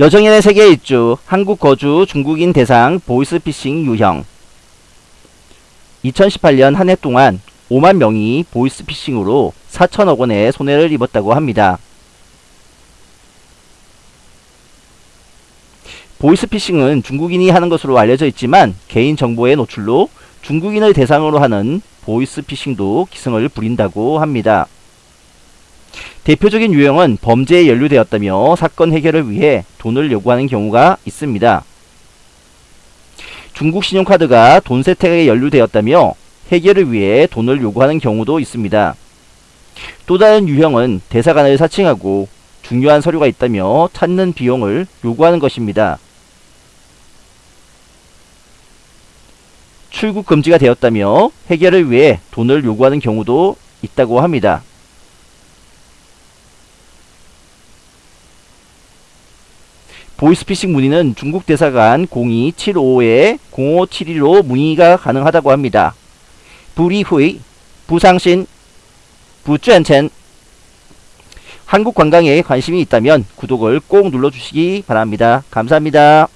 여정인의 세계 일주 한국 거주 중국인 대상 보이스피싱 유형 2018년 한 해 동안 5만 명이 보이스피싱으로 4천억 원의 손해를 입었다고 합니다. 보이스피싱은 중국인이 하는 것으로 알려져 있지만 개인정보의 노출로 중국인을 대상으로 하는 보이스피싱도 기승을 부린다고 합니다. 대표적인 유형은 범죄에 연루되었다며 사건 해결을 위해 돈을 요구하는 경우가 있습니다. 중국 신용카드가 돈 세탁에 연루되었다며 해결을 위해 돈을 요구하는 경우도 있습니다. 또 다른 유형은 대사관을 사칭하고 중요한 서류가 있다며 찾는 비용을 요구하는 것입니다. 출국 금지가 되었다며 해결을 위해 돈을 요구하는 경우도 있다고 합니다. 보이스피싱 문의는 중국 대사관 0275-0572로 문의가 가능하다고 합니다. 불이후이, 부상신, 부전첸 한국 관광에 관심이 있다면 구독을 꼭 눌러주시기 바랍니다. 감사합니다.